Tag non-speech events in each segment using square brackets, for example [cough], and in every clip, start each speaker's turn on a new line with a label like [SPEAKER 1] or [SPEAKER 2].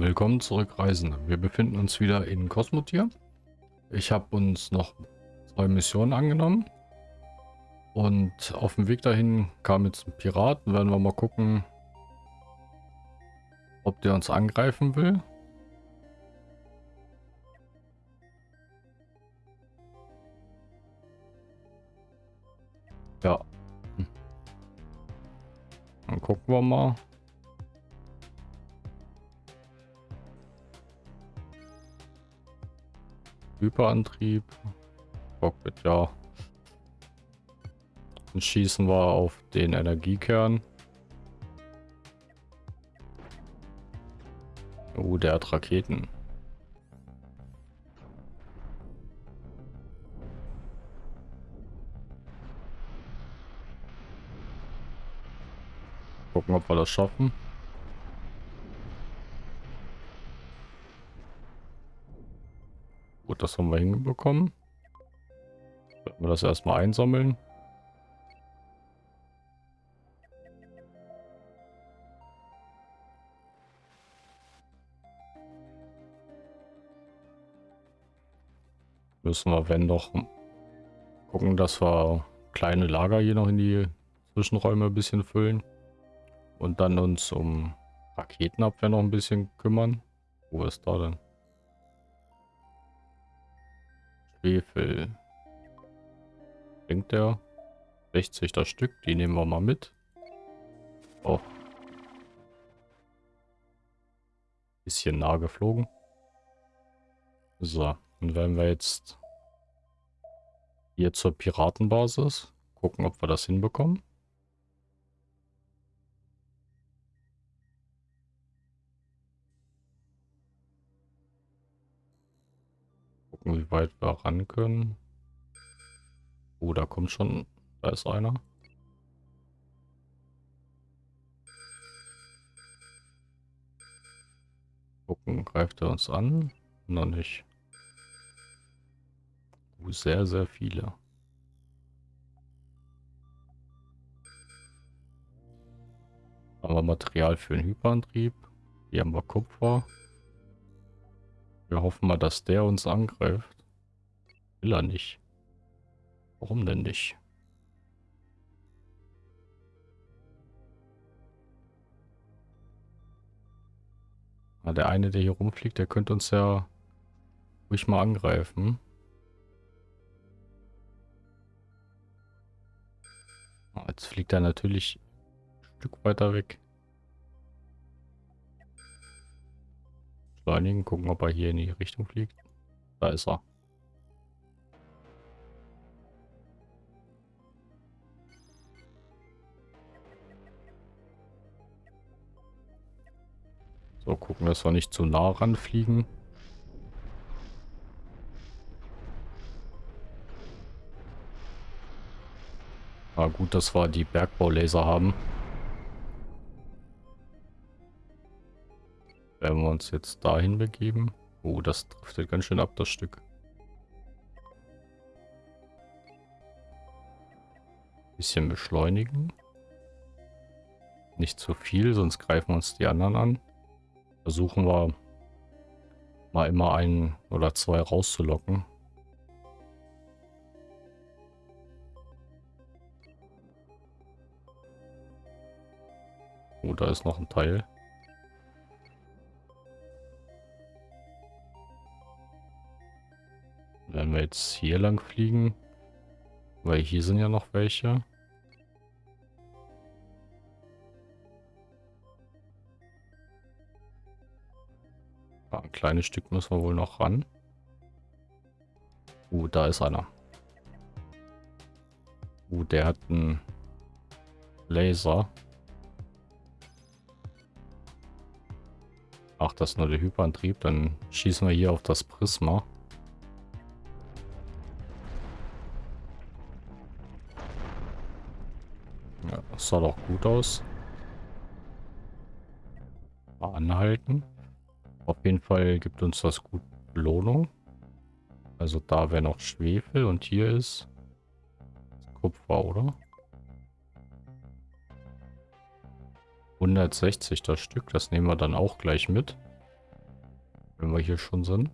[SPEAKER 1] Willkommen zurück, Reisende. Wir befinden uns wieder in Kosmotier. Ich habe uns noch zwei Missionen angenommen. Und auf dem Weg dahin kam jetzt ein Pirat. Werden wir mal gucken, ob der uns angreifen will. Ja. Hm. Dann gucken wir mal. Hyperantrieb. Cockpit, ja. Dann schießen wir auf den Energiekern. Oh, der hat Raketen. Gucken, ob wir das schaffen. Gut, das haben wir hinbekommen. Werden wir das erstmal einsammeln. Müssen wir, wenn doch, gucken, dass wir kleine Lager hier noch in die Zwischenräume ein bisschen füllen. Und dann uns um Raketenabwehr noch ein bisschen kümmern. Wo ist da denn? Schwefel. Bringt der 60 das Stück, die nehmen wir mal mit. Oh. Bisschen nah geflogen. So, dann werden wir jetzt hier zur Piratenbasis gucken, ob wir das hinbekommen. Gucken, wie weit wir ran können. Oh, da kommt schon, da ist einer. Gucken, greift er uns an? Noch nicht. Oh, sehr, sehr viele. Haben wir Material für den Hyperantrieb. Hier haben wir Kupfer. Wir hoffen mal, dass der uns angreift. Will er nicht. Warum denn nicht? Ah, der eine, der hier rumfliegt, der könnte uns ja ruhig mal angreifen. Ah, jetzt fliegt er natürlich ein Stück weiter weg. Beschleunigen, gucken, ob er hier in die Richtung fliegt. Da ist er. So, gucken, dass wir nicht zu nah ranfliegen. Ah, gut, dass wir die Bergbaulaser haben. Werden wir uns jetzt dahin begeben? Oh, das driftet ganz schön ab, das Stück. Bisschen beschleunigen. Nicht zu viel, sonst greifen uns die anderen an. Versuchen wir mal immer einen oder zwei rauszulocken. Oh, da ist noch ein Teil. Jetzt hier lang fliegen, weil hier sind ja noch welche. Ah, ein kleines Stück müssen wir wohl noch ran. Uh, da ist einer. Uh, der hat einen Laser. Ach, das ist nur der Hyperantrieb. Dann schießen wir hier auf das Prisma. Sah doch gut aus. Mal anhalten. Auf jeden Fall gibt uns das gut Belohnung. Also da wäre noch Schwefel und hier ist Kupfer, oder? 160 das Stück, das nehmen wir dann auch gleich mit. Wenn wir hier schon sind.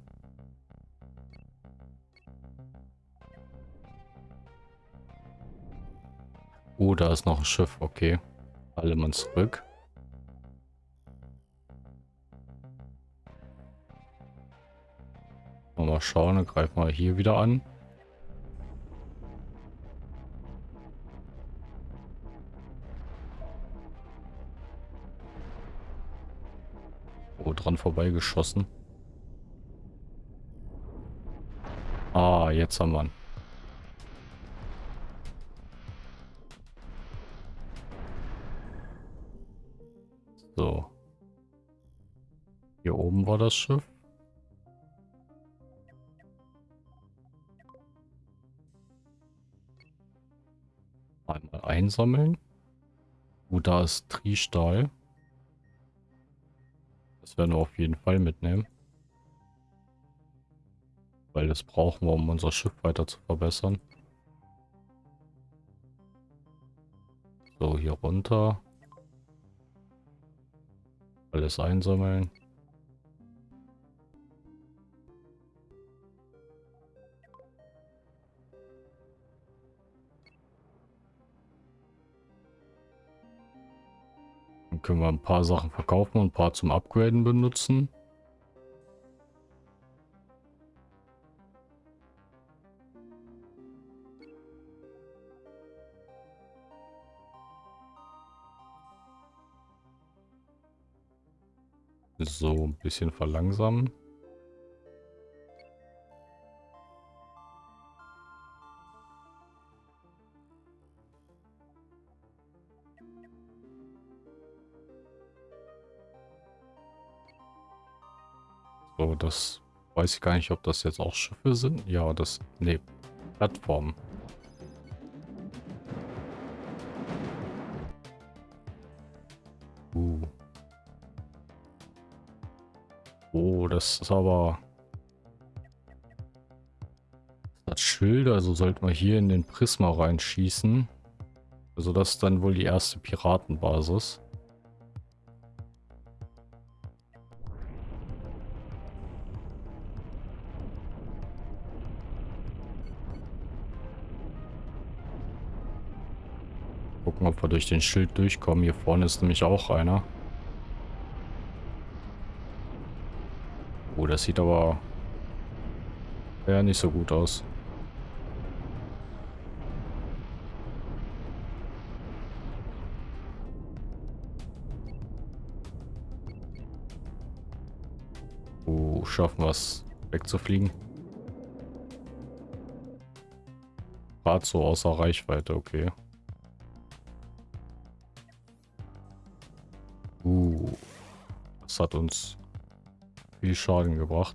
[SPEAKER 1] Da ist noch ein Schiff. Okay. Alle mal zurück. Mal schauen, dann greifen wir hier wieder an. Oh, dran vorbeigeschossen. Ah, jetzt haben wir ihn. War das Schiff. Einmal einsammeln. Oh, da ist Triestahl. Das werden wir auf jeden Fall mitnehmen. Weil das brauchen wir, um unser Schiff weiter zu verbessern. So, hier runter. Alles einsammeln. Können wir ein paar Sachen verkaufen und ein paar zum Upgraden benutzen. So, ein bisschen verlangsamen. So, das weiß ich gar nicht, ob das jetzt auch Schiffe sind. Ja, das... Ne, Plattformen. Uh. Oh, das ist aber... Das hat Schilde, also sollten wir hier in den Prisma reinschießen. Also das ist dann wohl die erste Piratenbasis. Durch den Schild durchkommen. Hier vorne ist nämlich auch einer. Oh, das sieht aber ja nicht so gut aus. Oh, schaffen wir es wegzufliegen. Gerade so außer Reichweite, okay. Das hat uns viel Schaden gebracht.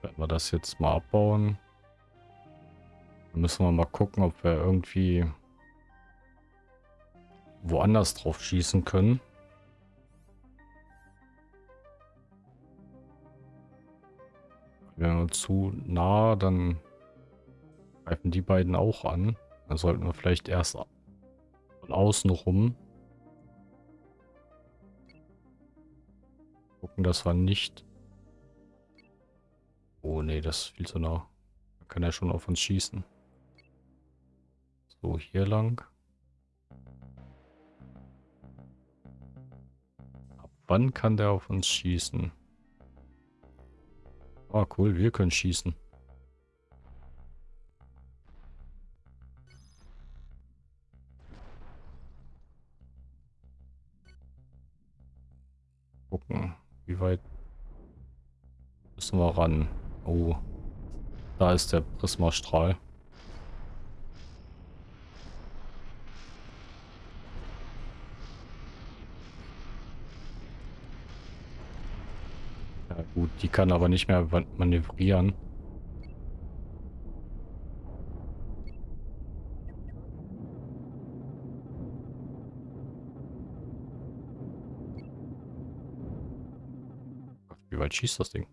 [SPEAKER 1] Wenn wir das jetzt mal abbauen, dann müssen wir mal gucken, ob wir irgendwie woanders drauf schießen können. Wenn wir zu nah, dann greifen die beiden auch an. Dann sollten wir vielleicht erst von außen rum. Gucken, dass wir nicht... Oh nee, das ist viel zu nah. Da kann er schon auf uns schießen. So, hier lang. Ab wann kann der auf uns schießen? Ah, cool, wir können schießen. Wie weit müssen wir ran. Oh, da ist der Prismastrahl. Ja gut, die kann aber nicht mehr manövrieren. Weit schießt das Ding?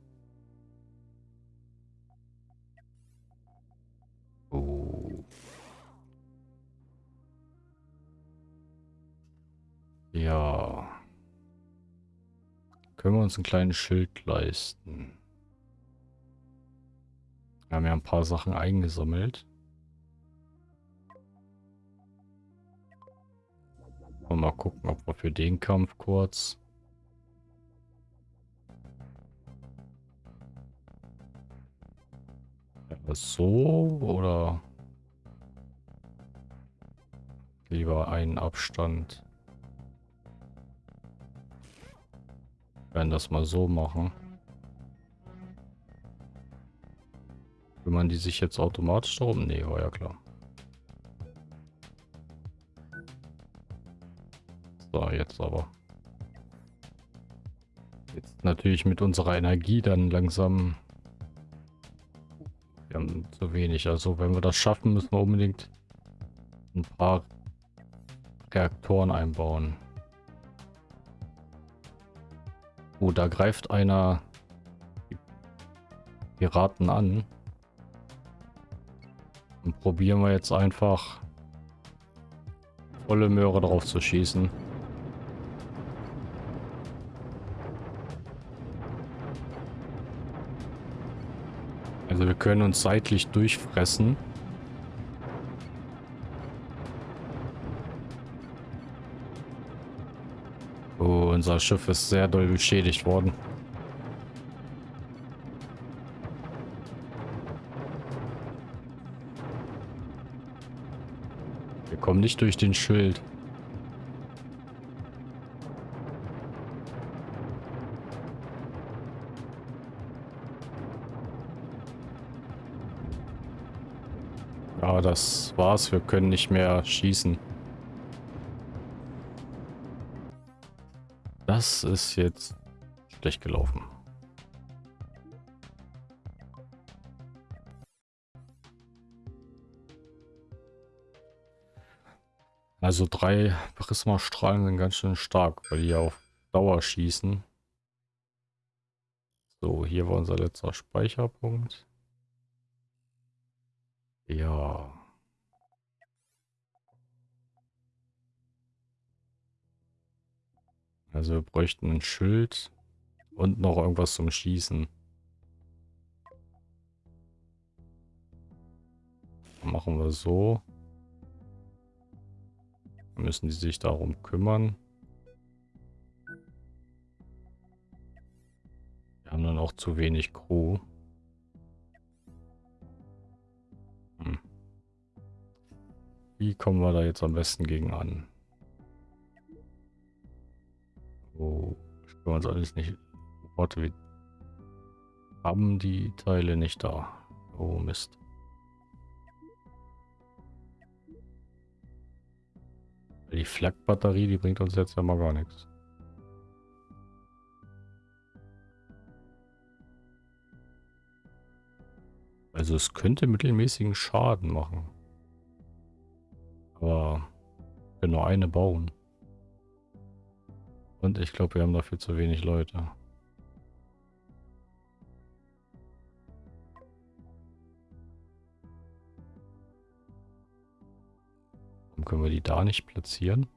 [SPEAKER 1] Oh. Ja. Können wir uns ein kleines Schild leisten? Wir haben ja ein paar Sachen eingesammelt. Mal gucken, ob wir für den Kampf kurz... So oder lieber einen Abstand. Wir werden das mal so machen. Kümmern die sich jetzt automatisch darum? Nee, war ja klar. So, jetzt aber. Jetzt natürlich mit unserer Energie dann langsam... Haben zu wenig. Also wenn wir das schaffen, müssen wir unbedingt ein paar Reaktoren einbauen. Oh, da greift einer Piraten an. Und probieren wir jetzt einfach volle Möhre drauf zu schießen. Also wir können uns seitlich durchfressen. Oh, unser Schiff ist sehr doll beschädigt worden. kommen nicht durch den Schild. Das war's. Wir können nicht mehr schießen. Das ist jetzt schlecht gelaufen. Also drei Prismastrahlen sind ganz schön stark, weil die auf Dauer schießen. So, hier war unser letzter Speicherpunkt. Ja. Also wir bräuchten ein Schild und noch irgendwas zum Schießen. Machen wir so müssen die sich darum kümmern. Wir haben dann auch zu wenig Crew. Hm. Wie kommen wir da jetzt am besten gegen an? Können wir uns alles nicht... Warte, wir haben die Teile nicht da. Oh Mist. Die Flak-Batterie, die bringt uns jetzt ja mal gar nichts. Also es könnte mittelmäßigen Schaden machen. Aber wir können nur eine bauen. Und ich glaube, wir haben dafür zu wenig Leute. können wir die da nicht platzieren?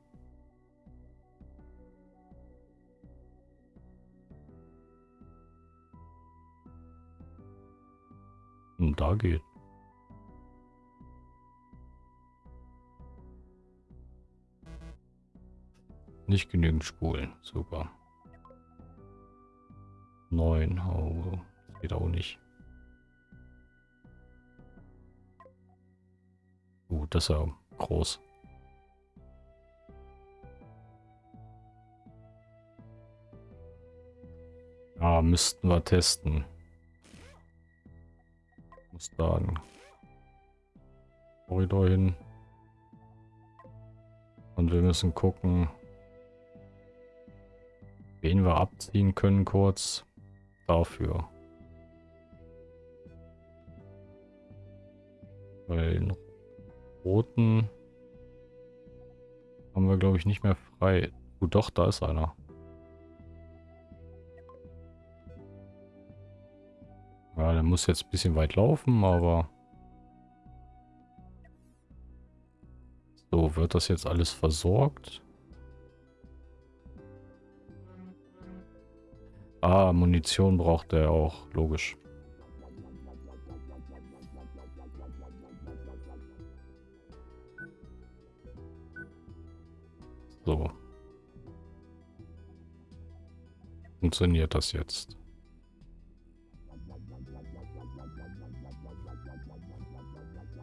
[SPEAKER 1] Und hm, da geht. Nicht genügend Spulen. Super. Neun. Oh, geht auch nicht. Gut, uh, das ist ja groß. Ja, müssten wir testen. Muss da ein Korridor hin. Und wir müssen gucken, wen wir abziehen können kurz dafür. Weil den roten haben wir glaube ich nicht mehr frei. Gut, doch, da ist einer. Ja, der muss jetzt ein bisschen weit laufen, aber... So, wird das jetzt alles versorgt? Ah, Munition braucht er auch, logisch. So. Funktioniert das jetzt?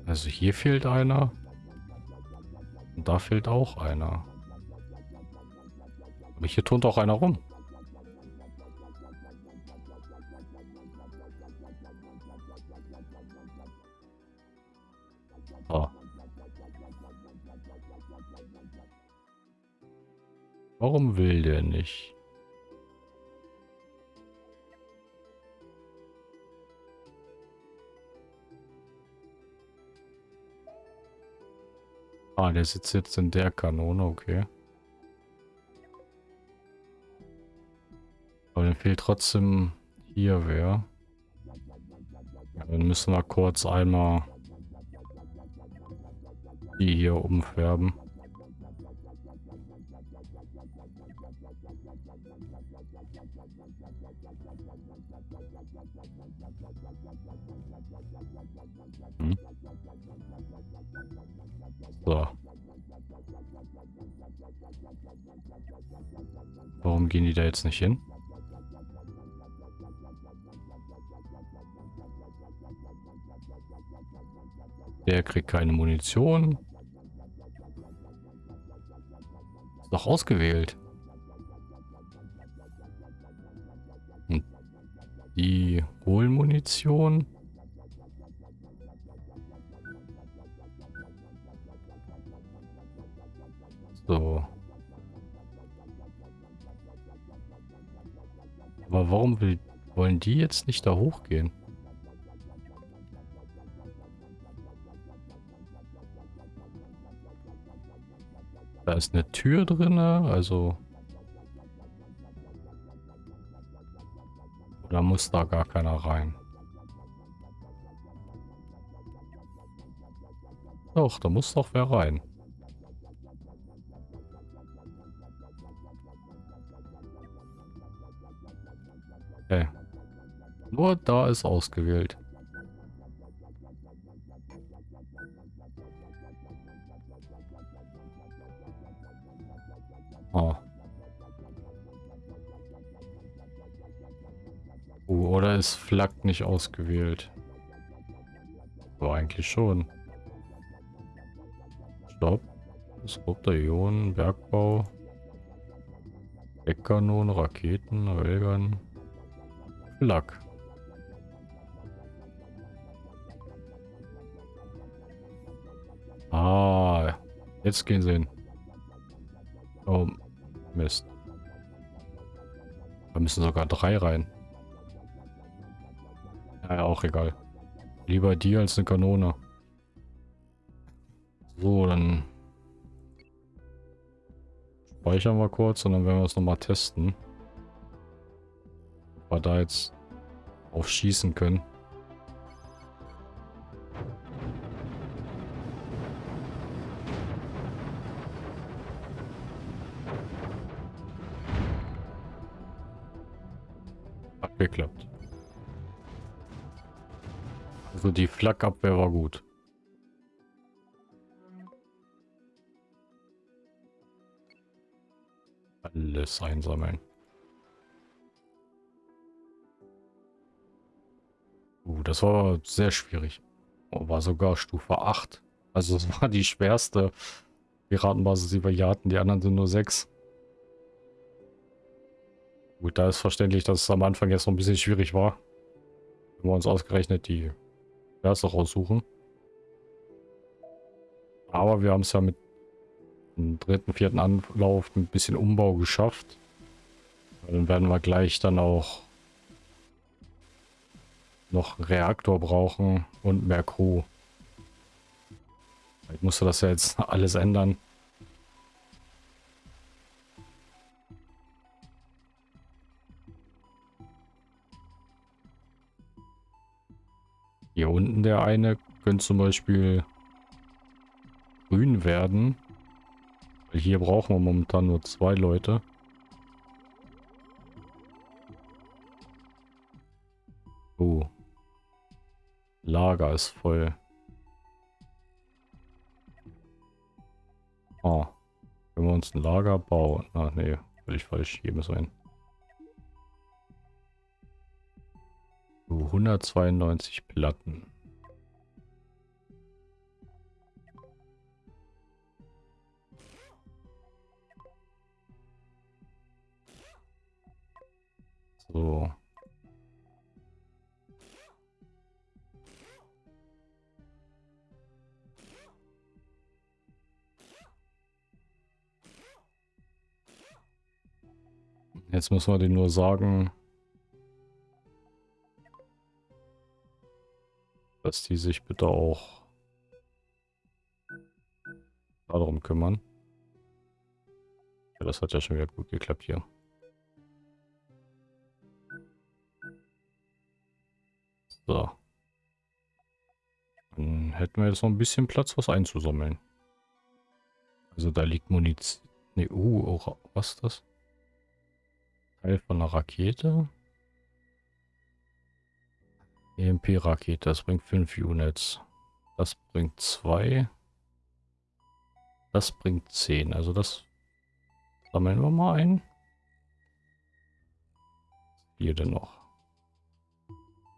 [SPEAKER 1] Also hier fehlt einer. Und da fehlt auch einer. Aber hier turnt auch einer rum. Warum will der nicht? Ah, der sitzt jetzt in der Kanone, okay. Aber dann fehlt trotzdem hier wer. Dann müssen wir kurz einmal die hier umfärben. Hm. So. Warum gehen die da jetzt nicht hin? Der kriegt keine Munition. Ist doch ausgewählt. Und die holen Munition. So. Aber warum will, wollen die jetzt nicht da hochgehen? Da ist eine Tür drin, also... Da muss da gar keiner rein? Doch, da muss doch wer rein. Nur da ist ausgewählt. Oh. Uh, oder ist Flak nicht ausgewählt? Aber eigentlich schon. Stopp. Disruptor, Ionen, Bergbau. Eckkanonen, Raketen, Railgun. Flak. Jetzt gehen sie hin. Oh, Mist. Da müssen sogar drei rein. Ja, auch egal. Lieber die als eine Kanone. So, dann speichern wir kurz und dann werden wir es nochmal testen. Ob wir da jetzt aufschießen können. Die Flakabwehr war gut. Alles einsammeln. Uh, das war sehr schwierig. Oh, war sogar Stufe 8. Also es war die schwerste Piratenbasis, die wir hier hatten. Die anderen sind nur 6. Gut, da ist verständlich, dass es am Anfang jetzt noch ein bisschen schwierig war. Wenn wir uns ausgerechnet die erste raussuchen. Aber wir haben es ja mit dem dritten, vierten Anlauf ein bisschen Umbau geschafft. Dann werden wir gleich dann auch noch Reaktor brauchen und mehr Crew. Ich musste das ja jetzt [laughs] alles ändern. Hier unten der eine könnte zum Beispiel grün werden. Weil hier brauchen wir momentan nur zwei Leute. Oh. Lager ist voll. Ah. Können wir uns ein Lager bauen? Ah, nee. Völlig falsch. Hier müssen wir hin. So, 192 Platten. So. Jetzt müssen wir den nur sagen, dass die sich bitte auch darum kümmern. Ja, das hat ja schon wieder gut geklappt hier. So. Dann hätten wir jetzt noch ein bisschen Platz, was einzusammeln. Also da liegt Munition. Ne, uh, oh, was ist das? Teil von einer Rakete. EMP-Rakete, das bringt 5 Units. Das bringt 2. Das bringt 10. Also das sammeln wir mal ein. Hier denn noch?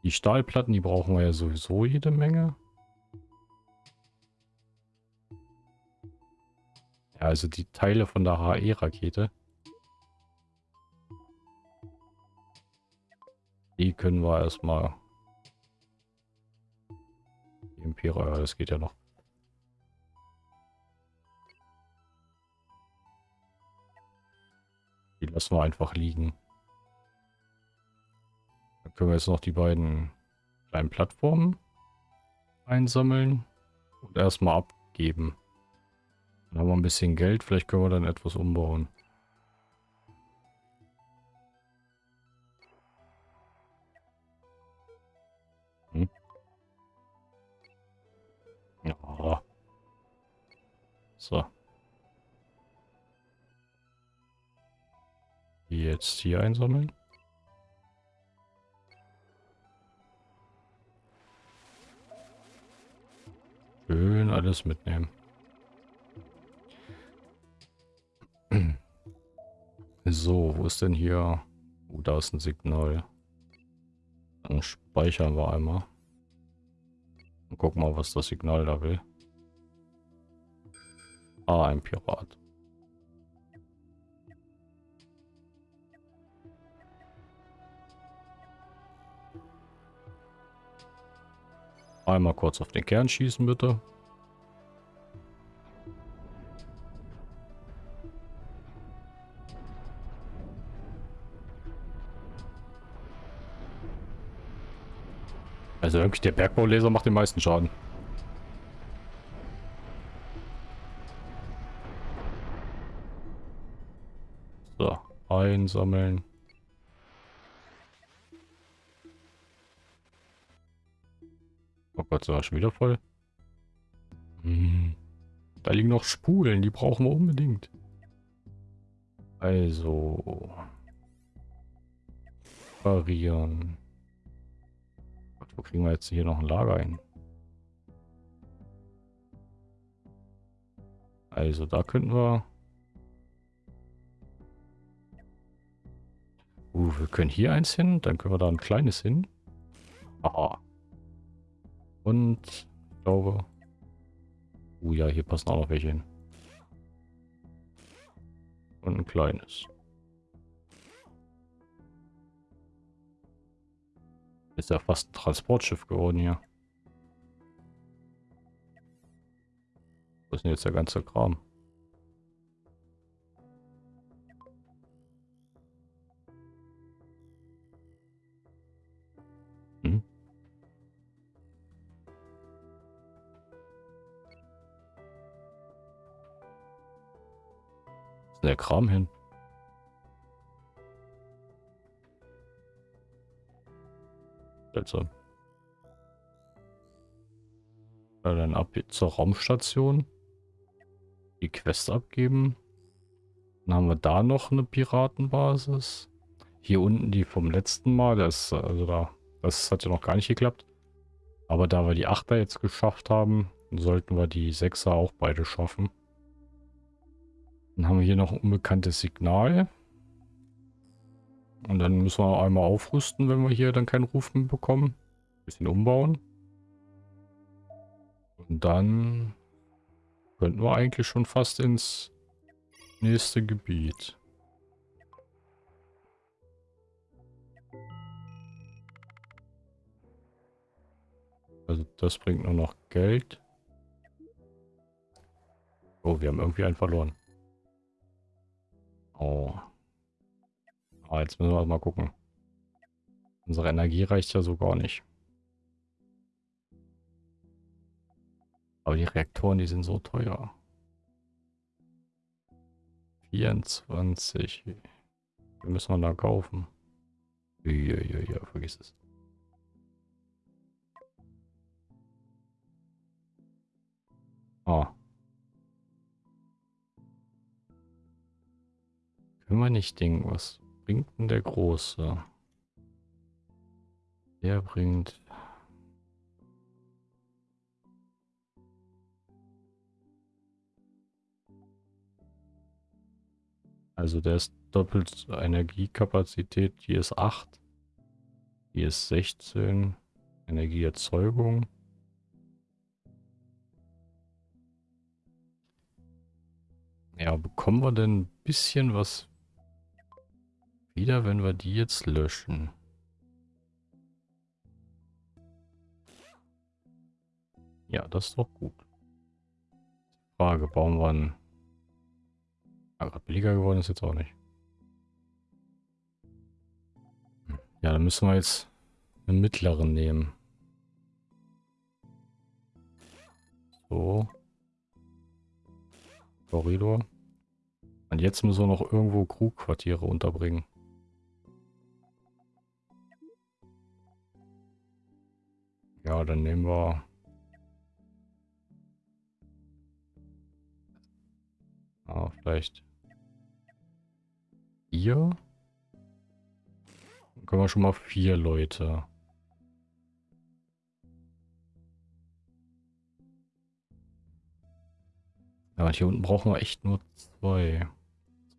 [SPEAKER 1] Die Stahlplatten, die brauchen wir ja sowieso jede Menge. Ja, also die Teile von der HE-Rakete. Die können wir erstmal... Imperial, das geht ja noch. Die lassen wir einfach liegen. Dann können wir jetzt noch die beiden kleinen Plattformen einsammeln und erstmal abgeben. Dann haben wir ein bisschen Geld, vielleicht können wir dann etwas umbauen. Jetzt hier einsammeln. Schön alles mitnehmen. [clears throat] So, wo ist denn hier? Oh, da ist ein Signal. Dann speichern wir einmal. Und gucken mal, was das Signal da will. Ah, ein Pirat. Einmal kurz auf den Kern schießen, bitte. Also wirklich, der Bergbauleser macht den meisten Schaden. So, einsammeln. Gott, so schon wieder voll. Hm. Da liegen noch Spulen, die brauchen wir unbedingt. Also. Variieren. Wo kriegen wir jetzt hier noch ein Lager ein? Also da könnten wir... Uh, wir können hier eins hin, dann können wir da ein kleines hin. Aha. Und ich glaube... Uh ja, hier passen auch noch welche hin. Und ein kleines. Ist ja fast ein Transportschiff geworden hier. Was ist denn jetzt der ganze Kram? Ist der Kram hin? Seltsam. Ja, dann ab zur Raumstation. Die Quest abgeben. Dann haben wir da noch eine Piratenbasis. Hier unten die vom letzten Mal. Das, also da, das hat ja noch gar nicht geklappt. Aber da wir die 8er jetzt geschafft haben, sollten wir die 6er auch beide schaffen. Dann haben wir hier noch ein unbekanntes Signal. Und dann müssen wir einmal aufrüsten, wenn wir hier dann keinen Ruf mehr bekommen. Ein bisschen umbauen. Und dann könnten wir eigentlich schon fast ins nächste Gebiet. Also das bringt nur noch Geld. Oh, wir haben irgendwie einen verloren. Oh. Ah, jetzt müssen wir mal gucken. Unsere Energie reicht ja so gar nicht. Aber die Reaktoren, die sind so teuer. 24. Wir müssen wir da kaufen. Ja, ja, ja, vergiss es. Ah. Können wir nicht denken, was bringt denn der Große? Der bringt... Also der ist doppelt Energiekapazität. Hier ist 8. Hier ist 16. Energieerzeugung. Ja, bekommen wir denn ein bisschen was wieder, wenn wir die jetzt löschen? Ja, das ist doch gut. Frage, bauen wir einen... Gerade billiger geworden ist jetzt auch nicht. Hm, ja, dann müssen wir jetzt einen mittleren nehmen. So. Korridor. Und jetzt müssen wir noch irgendwo Crewquartiere unterbringen. Ja, dann nehmen wir... Ah, vielleicht... Hier? Dann können wir schon mal vier Leute. Ja, und hier unten brauchen wir echt nur zwei.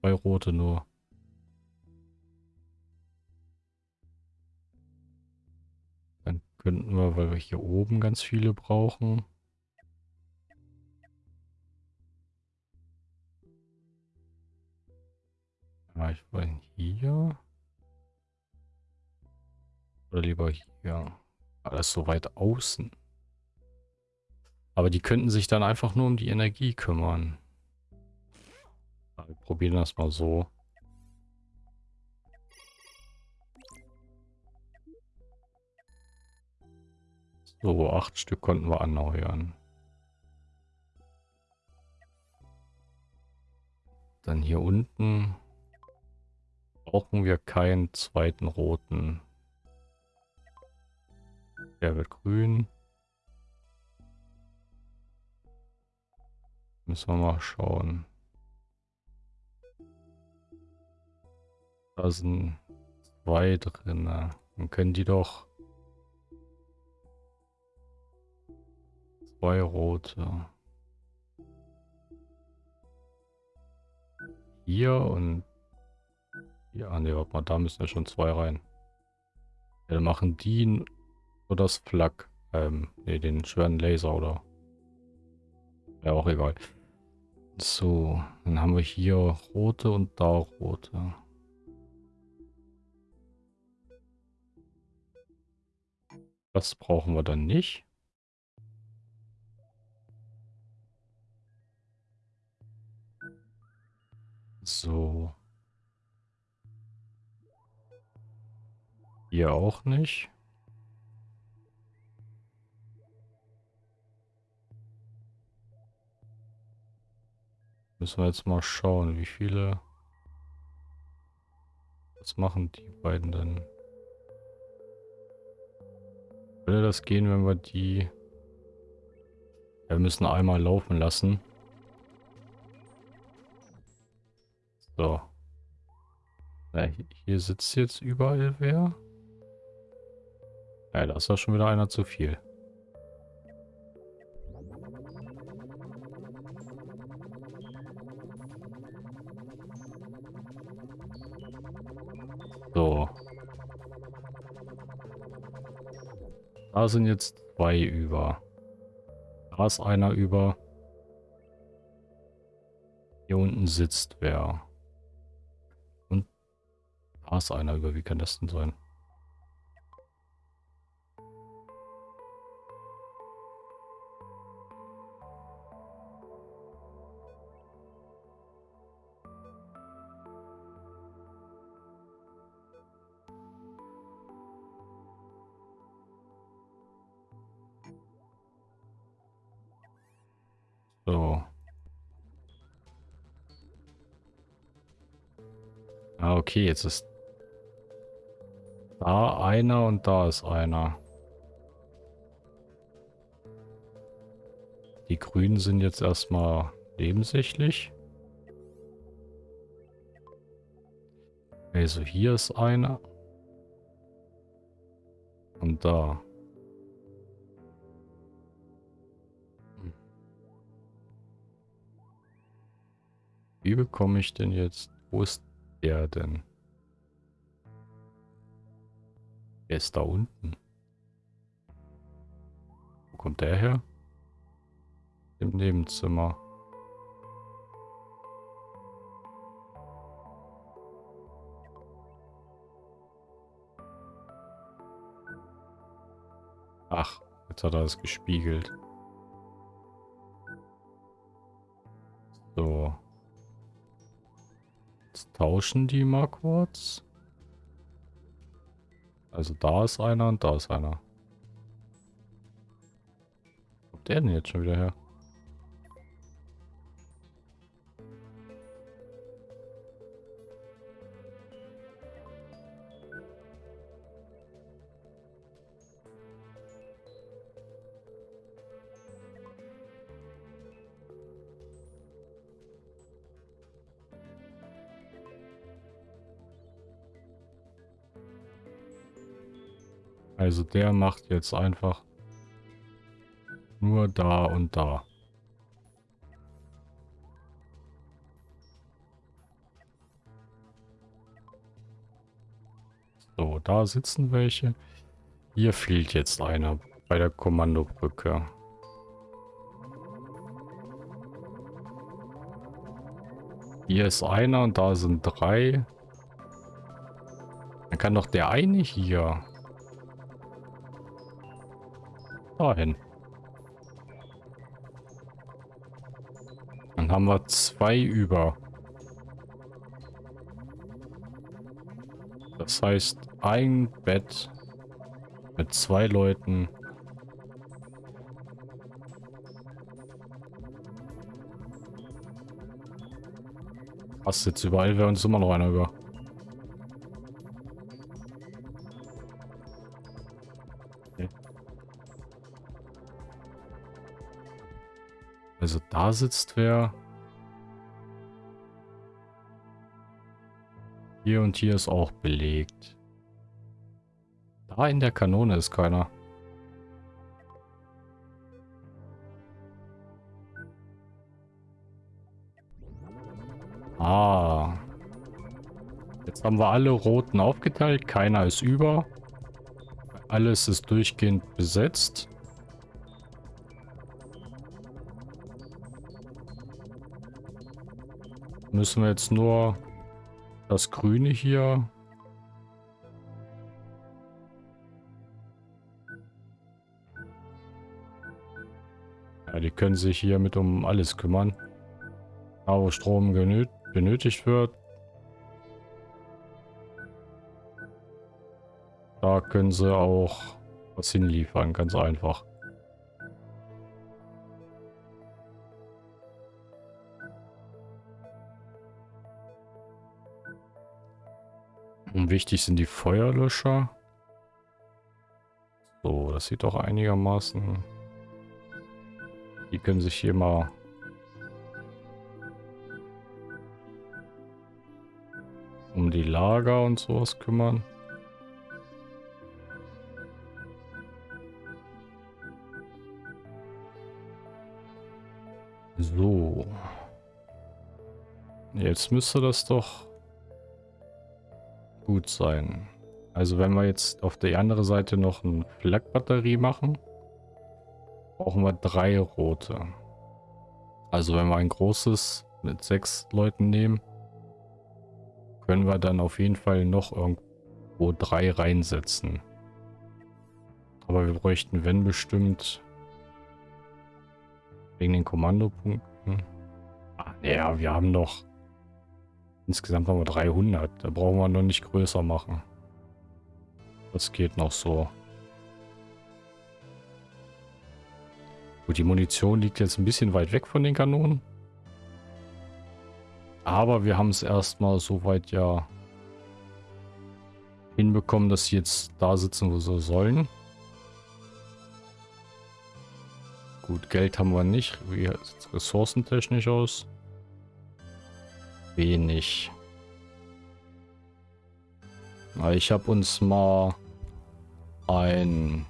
[SPEAKER 1] Zwei rote nur. Könnten wir, weil wir hier oben ganz viele brauchen. Ja, ich wollte hier. Oder lieber hier. Alles so weit außen. Aber die könnten sich dann einfach nur um die Energie kümmern. Wir probieren das mal so. So, acht Stück konnten wir erneuern. Dann hier unten brauchen wir keinen zweiten roten. Der wird grün. Müssen wir mal schauen. Da sind zwei drin. Dann können die doch zwei rote. Hier und ja, ne, warte mal, da müssen ja schon zwei rein. Ja, dann machen die nur das Flak, ähm, ne, den schweren Laser oder. Ja, auch egal. So, dann haben wir hier rote und da rote. Das brauchen wir dann nicht. So. Hier auch nicht. Müssen wir jetzt mal schauen, wie viele... Was machen die beiden denn? Würde das gehen, wenn wir die... Ja, wir müssen einmal laufen lassen. So. Ja, hier sitzt jetzt überall wer. Ja, da ist ja schon wieder einer zu viel. So. Da sind jetzt zwei über. Da ist einer über. Hier unten sitzt wer. Da einer über. Wie kann das denn sein? So. Ah, okay, jetzt ist da einer und da ist einer. Die Grünen sind jetzt erstmal nebensächlich. Also hier ist einer. Und da. Wie bekomme ich denn jetzt... Wo ist der denn? Er ist da unten. Wo kommt der her? Im Nebenzimmer. Ach, jetzt hat er es gespiegelt. So. Jetzt tauschen die mal kurz. Also da ist einer und da ist einer. Wo kommt der denn jetzt schon wieder her? Also der macht jetzt einfach nur da und da. So, da sitzen welche. Hier fehlt jetzt einer bei der Kommandobrücke. Hier ist einer und da sind drei. Dann kann doch der eine hier dahin. Dann haben wir zwei über. Das heißt, ein Bett mit zwei Leuten. Passt jetzt überall, wäre uns immer noch einer über. Da sitzt wer. Hier und hier ist auch belegt. Da in der Kanone ist keiner. Ah. Jetzt haben wir alle Roten aufgeteilt. Keiner ist über. Alles ist durchgehend besetzt. Müssen wir jetzt nur das Grüne hier... Ja, die können sich hier mit um alles kümmern. Da wo Strom benötigt wird. Da können sie auch was hinliefern, ganz einfach. Wichtig sind die Feuerlöscher. So, das sieht doch einigermaßen... Die können sich hier mal... um die Lager und sowas kümmern. So. Jetzt müsste das doch gut sein. Also wenn wir jetzt auf der anderen Seite noch eine Flak-Batterie machen, brauchen wir drei rote. Also wenn wir ein großes mit sechs Leuten nehmen, können wir dann auf jeden Fall noch irgendwo drei reinsetzen. Aber wir bräuchten, wenn bestimmt, wegen den Kommandopunkten. Ah, ja, wir haben noch, insgesamt haben wir 300. Da brauchen wir noch nicht größer machen. Das geht noch so. Gut, die Munition liegt jetzt ein bisschen weit weg von den Kanonen. Aber wir haben es erstmal soweit ja hinbekommen, dass sie jetzt da sitzen, wo sie sollen. Gut, Geld haben wir nicht. Wie sieht es ressourcentechnisch aus? Wenig. Ich habe uns mal ein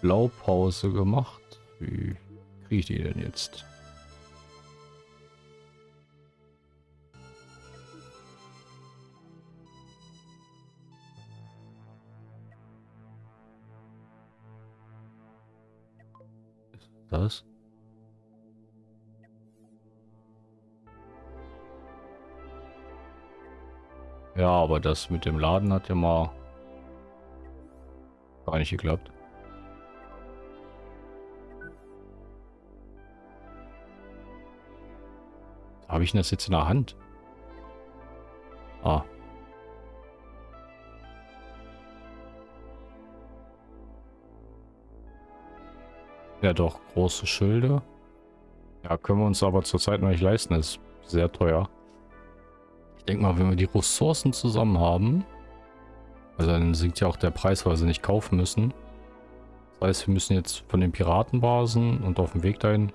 [SPEAKER 1] Blaupause gemacht. Wie kriege ich die denn jetzt? das? Ja, aber das mit dem Laden hat ja mal gar nicht geklappt. Habe ich das jetzt in der Hand? Ah. Ja doch, große Schilde. Ja, können wir uns aber zurzeit noch nicht leisten. Das ist sehr teuer. Denke mal, wenn wir die Ressourcen zusammen haben, also dann sinkt ja auch der Preis, weil sie nicht kaufen müssen. Das heißt, wir müssen jetzt von den Piratenbasen und auf dem Weg dahin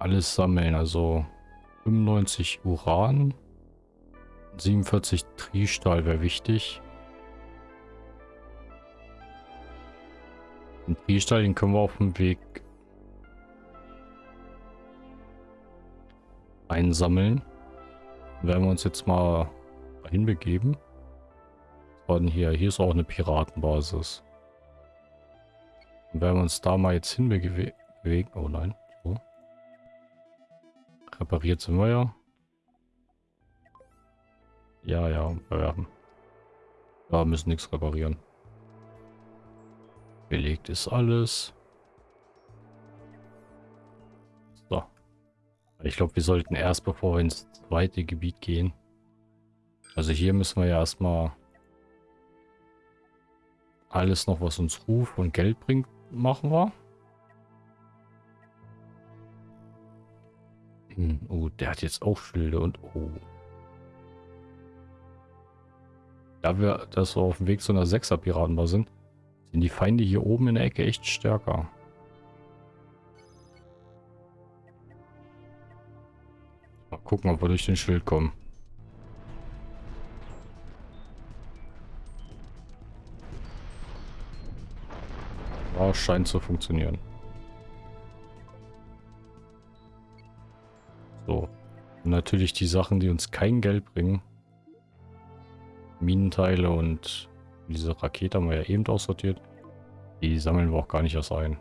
[SPEAKER 1] alles sammeln. Also 95 Uran, 47 Triestahl wäre wichtig. Den Triestahl, den können wir auf dem Weg einsammeln. Werden wir uns jetzt mal hinbegeben. Was war denn hier? Hier ist auch eine Piratenbasis. Und werden wir uns da mal jetzt hinbewegen. Oh nein. So. Repariert sind wir ja. Ja, ja, wir werden. Da müssen nichts reparieren. Belegt ist alles. Ich glaube, wir sollten erst, bevor wir ins zweite Gebiet gehen. Also hier müssen wir ja erstmal alles noch, was uns Ruf und Geld bringt, machen wir. Hm, oh, der hat jetzt auch Schilde und oh. Da wir, dass wir auf dem Weg zu einer 6er Piratenbar sind, sind die Feinde hier oben in der Ecke echt stärker. Gucken, ob wir durch den Schild kommen. Ja, scheint zu funktionieren. So. Und natürlich die Sachen, die uns kein Geld bringen. Minenteile und diese Rakete haben wir ja eben aussortiert. Die sammeln wir auch gar nicht erst ein.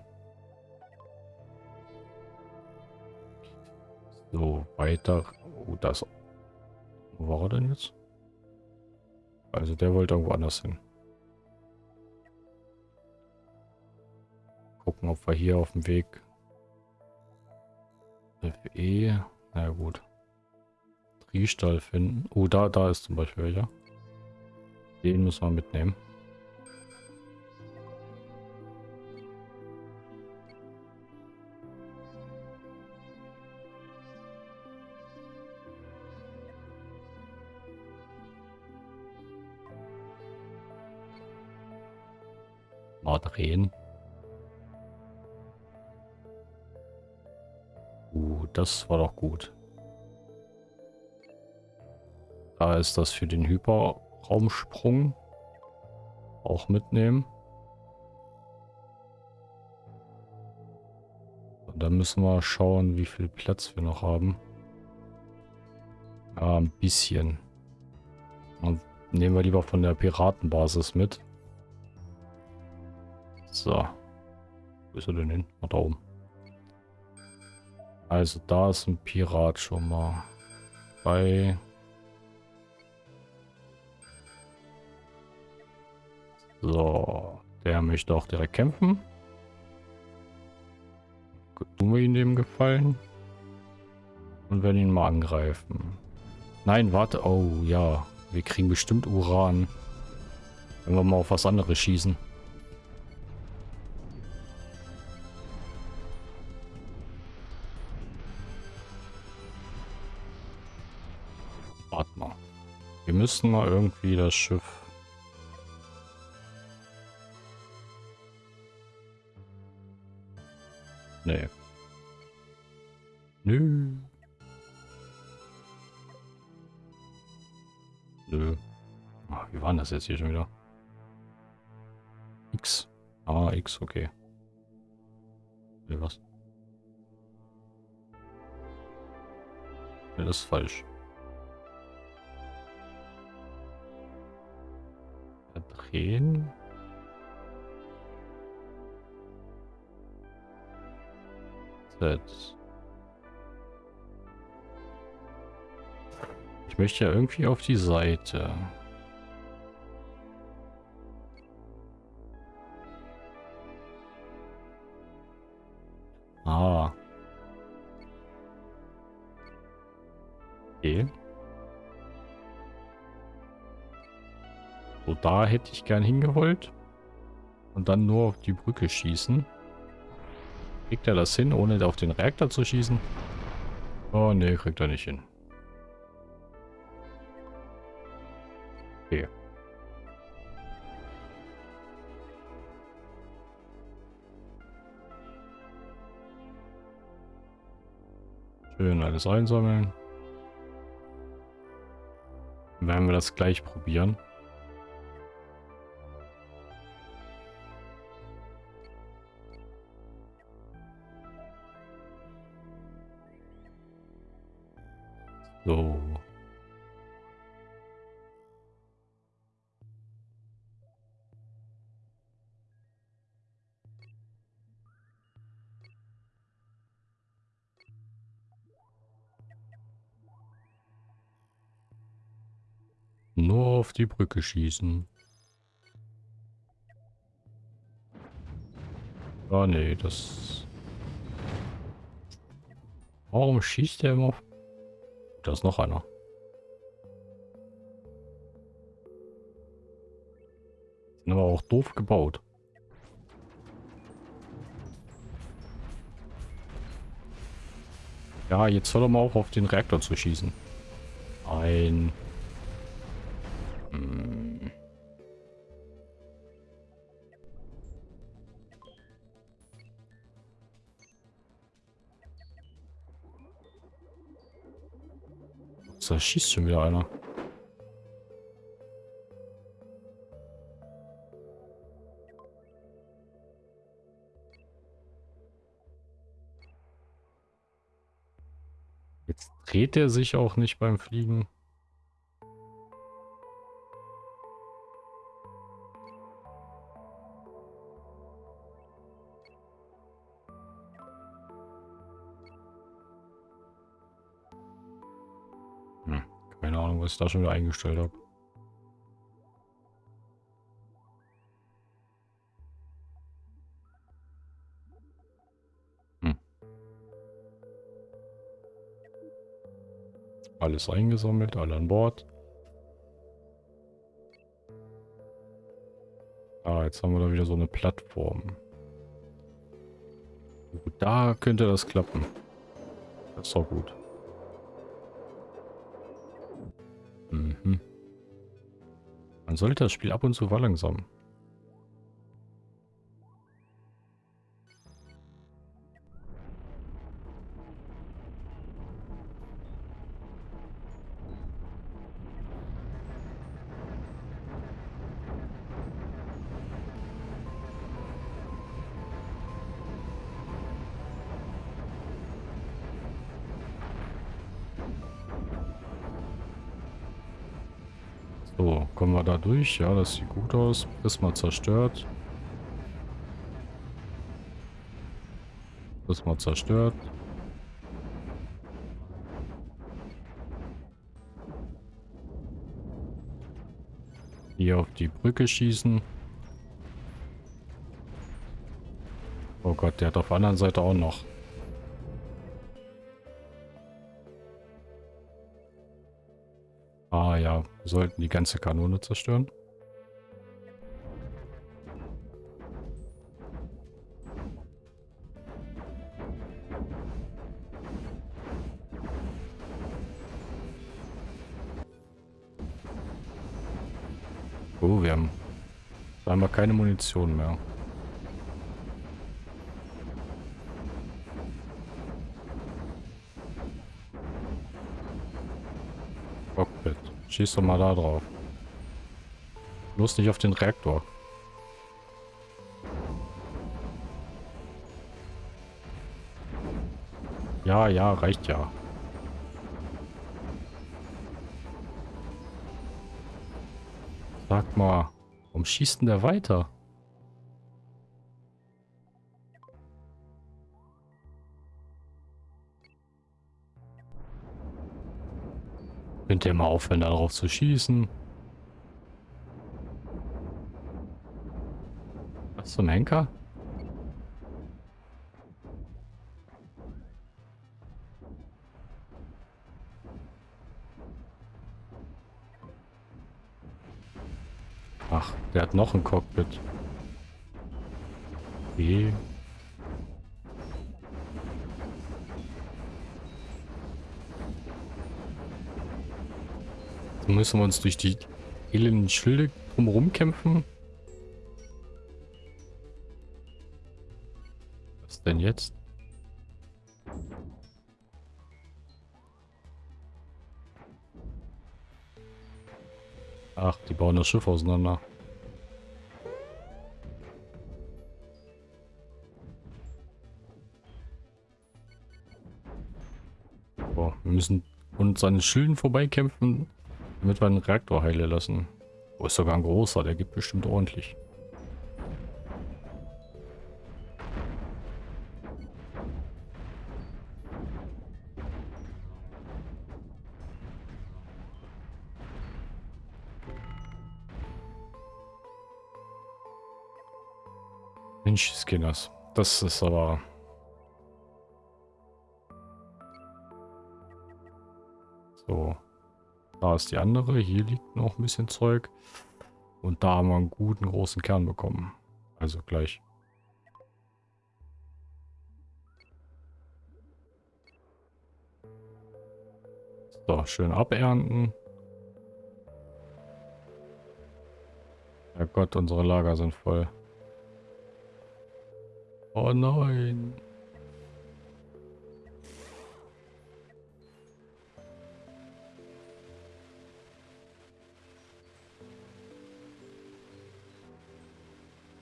[SPEAKER 1] So, weiter. Oh, das. Wo war er denn jetzt? Also der wollte irgendwo anders hin. Gucken, ob wir hier auf dem Weg FE, na gut. Triestall finden. Oh, da, da ist zum Beispiel welcher. Den müssen wir mitnehmen. Drehen. Uh, das war doch gut. Da ist das für den Hyper Raumsprung auch mitnehmen. Und dann müssen wir schauen, wie viel Platz wir noch haben. Ja, ein bisschen. Und nehmen wir lieber von der Piratenbasis mit. So. Wo ist er denn hin? Ach, da oben. Also da ist ein Pirat schon mal. Bei... So. Der möchte auch direkt kämpfen. Tun wir ihm dem Gefallen. Und werden ihn mal angreifen. Nein, warte. Oh, ja. Wir kriegen bestimmt Uran. Wenn wir mal auf was anderes schießen. Müssen mal irgendwie das Schiff... Nee. Nö. Nö. Ach, wie war das jetzt hier schon wieder? X. Ah, X, okay. Nee, was? Nee, das ist falsch. Drehen. Ich möchte ja irgendwie auf die Seite. Da hätte ich gern hingewollt. Und dann nur auf die Brücke schießen. Kriegt er das hin, ohne auf den Reaktor zu schießen? Oh, nee, kriegt er nicht hin. Okay. Schön alles einsammeln. Dann werden wir das gleich probieren. Nur auf die Brücke schießen. Ah, nee, das... Warum schießt der immer auf da ist noch einer. Sind aber auch doof gebaut. Ja, jetzt soll er mal auch auf den Reaktor zu schießen. Ein... Da schießt schon wieder einer. Jetzt dreht er sich auch nicht beim Fliegen. Was ich da schon wieder eingestellt habe. Hm. Alles eingesammelt, alle an Bord. Ah, jetzt haben wir da wieder so eine Plattform. Da könnte das klappen. Das ist doch gut. Sollte das Spiel ab und zu verlangsamen. Durch? Ja, das sieht gut aus. Prisma zerstört. Prisma zerstört. Hier auf die Brücke schießen. Oh Gott, der hat auf der anderen Seite auch noch. Wir sollten die ganze Kanone zerstören. Oh, wir haben scheinbar keine Munition mehr. Schieß doch mal da drauf. Bloß nicht auf den Reaktor. Ja, ja, reicht ja. Sag mal, warum schießt denn der weiter? Könnt ihr mal aufhören, darauf zu schießen? Was zum Henker? Ach, der hat noch ein Cockpit. Okay. Müssen wir uns durch die elenden Schilde drumherum kämpfen. Was denn jetzt? Ach, die bauen das Schiff auseinander. Boah, wir müssen uns an den Schilden vorbeikämpfen, damit wir einen Reaktor heile lassen. Wo ist sogar ein großer, der gibt bestimmt ordentlich. Mensch, Skinners. Das ist aber... So. Da ist die andere. Hier liegt noch ein bisschen Zeug. Und da haben wir einen guten großen Kern bekommen. Also gleich. So, schön abernten. Ja Gott, unsere Lager sind voll. Oh nein.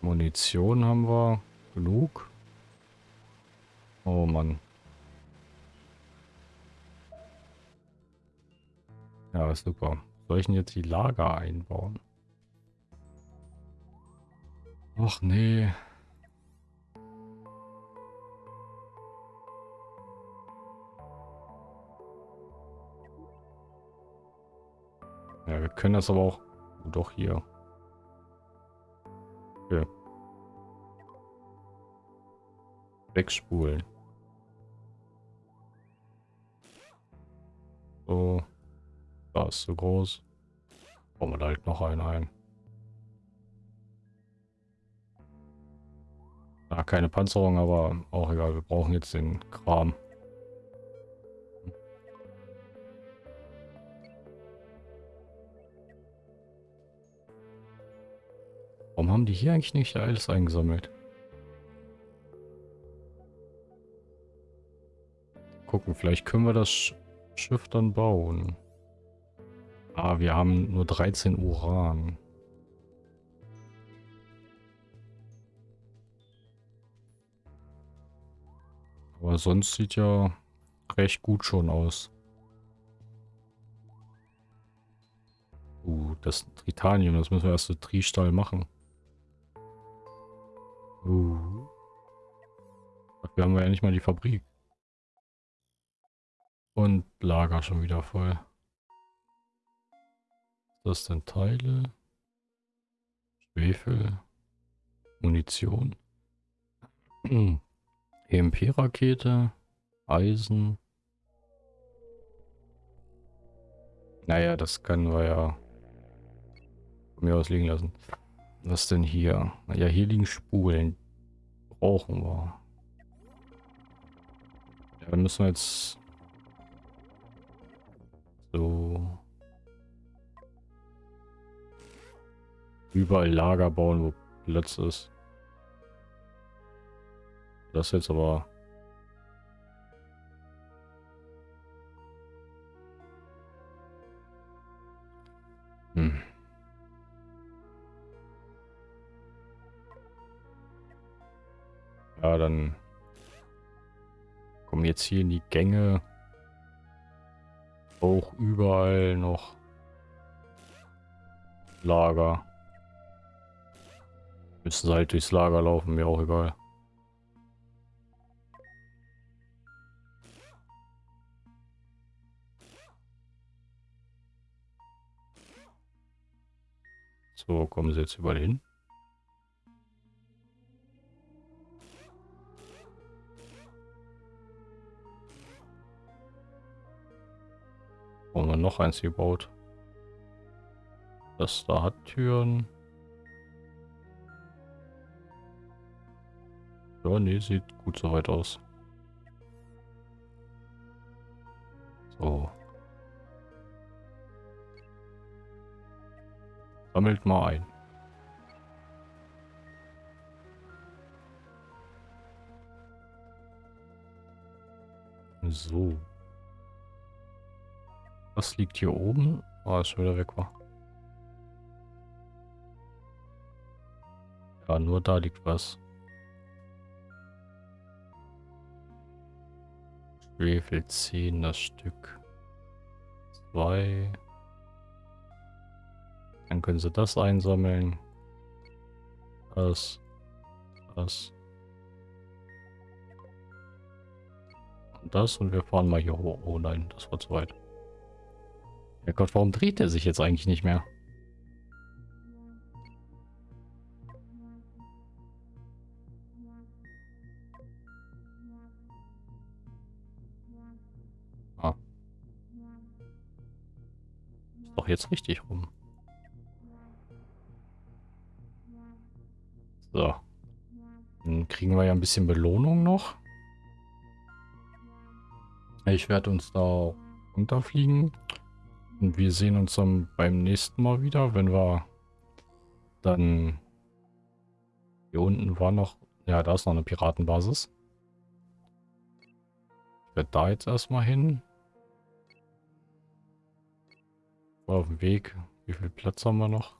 [SPEAKER 1] Munition haben wir genug. Oh Mann. Ja, super. Soll ich denn jetzt die Lager einbauen? Ach nee. Ja, wir können das aber auch... Oh, doch hier. Okay. Wegspulen. So. Da ist so groß. Bauen wir da halt noch einen ein. Ja, keine Panzerung, aber auch egal. Wir brauchen jetzt den Kram. Warum haben die hier eigentlich nicht alles eingesammelt? Gucken, vielleicht können wir das Schiff dann bauen. Ah, wir haben nur 13 Uran. Aber sonst sieht ja recht gut schon aus. Uh, das Tritanium, das müssen wir erst so Tristall machen. Uh. Dafür haben wir ja nicht mal die Fabrik. Und Lager schon wieder voll. Das sind Teile. Schwefel. Munition. [clears throat] EMP-Rakete. Eisen. Naja, das können wir ja von mir aus liegen lassen. Was denn hier? Ja, hier liegen Spulen. Brauchen wir. Ja, dann müssen wir jetzt so überall Lager bauen, wo Platz ist. Das jetzt aber hm. Ja, dann kommen jetzt hier in die Gänge auch überall noch Lager. Müssen sie halt durchs Lager laufen, mir auch egal. So, kommen sie jetzt überall hin. Haben wir noch eins gebaut. Das da hat Türen. Ja, nee, sieht gut soweit aus. So. Sammelt mal ein. So. Was liegt hier oben? Ah, oh, ist schon wieder weg war. Ja, nur da liegt was. Schwefel 10 das Stück. 2. Dann können sie das einsammeln. Das. Das. Und das. Und wir fahren mal hier hoch. Oh nein, das war zu weit. Ja Gott, warum dreht er sich jetzt eigentlich nicht mehr? Ah. Ist doch jetzt richtig rum. So. Dann kriegen wir ja ein bisschen Belohnung noch. Ich werde uns da runterfliegen. Und wir sehen uns dann beim nächsten Mal wieder, wenn wir dann... Hier unten war noch... Ja, da ist noch eine Piratenbasis. Ich werde da jetzt erstmal hin. Auf dem Weg. Wie viel Platz haben wir noch?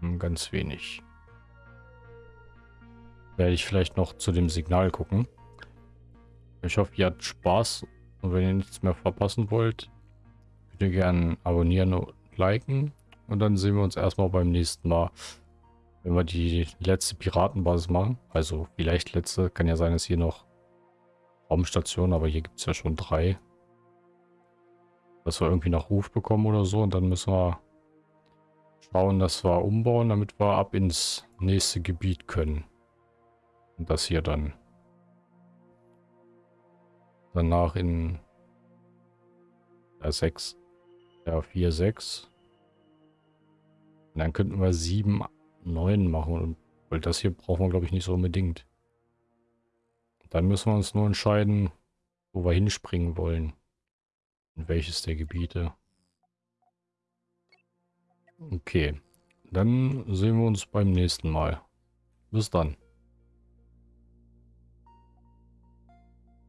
[SPEAKER 1] Hm, ganz wenig. Werde ich vielleicht noch zu dem Signal gucken. Ich hoffe, ihr habt Spaß. Und wenn ihr nichts mehr verpassen wollt, bitte gerne abonnieren und liken. Und dann sehen wir uns erstmal beim nächsten Mal, wenn wir die letzte Piratenbasis machen. Also vielleicht letzte, kann ja sein, dass hier noch Raumstation, aber hier gibt es ja schon drei. Dass wir irgendwie noch Ruf bekommen oder so. Und dann müssen wir schauen, dass wir umbauen, damit wir ab ins nächste Gebiet können. Und das hier dann danach in der 6 ja, 4, 6. Und dann könnten wir 7, 9 machen. Weil das hier brauchen wir, glaube ich, nicht so unbedingt. Dann müssen wir uns nur entscheiden, wo wir hinspringen wollen. In welches der Gebiete. Okay. Dann sehen wir uns beim nächsten Mal. Bis dann.